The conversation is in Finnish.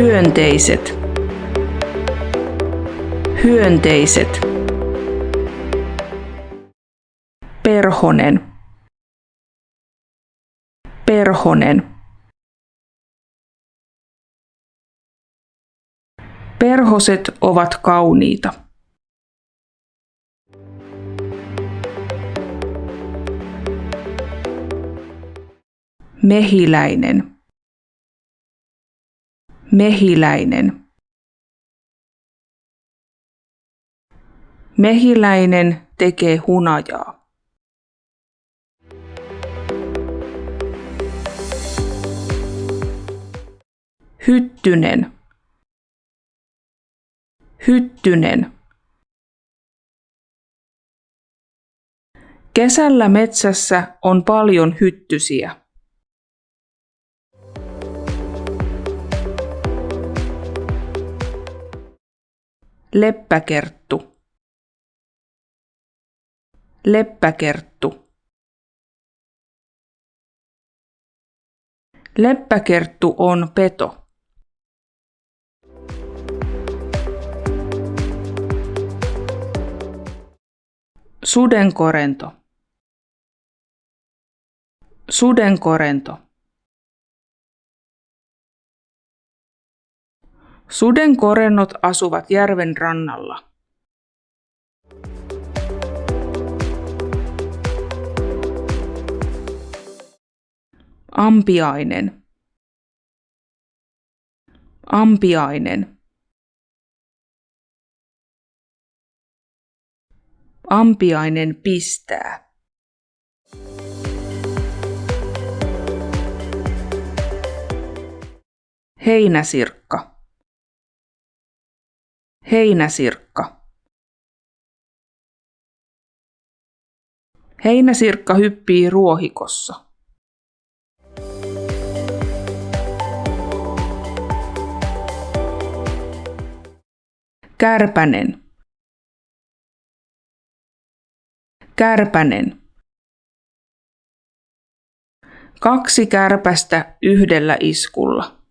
Hyönteiset. Hyönteiset. Perhonen. Perhonen. Perhoset ovat kauniita. Mehiläinen. Mehiläinen. Mehiläinen tekee hunajaa. Hyttynen. Hyttynen. Kesällä metsässä on paljon hyttysiä. Leppäkerttu. Leppäkerttu. Leppäkerttu on peto. Sudenkorento. Sudenkorento. Sudenkorennot asuvat järven rannalla. Ampiainen. Ampiainen. Ampiainen pistää. Heinäsirkka. Heinäsirkka. Heinäsirkka hyppii ruohikossa. Kärpänen. Kärpänen. Kaksi kärpästä yhdellä iskulla.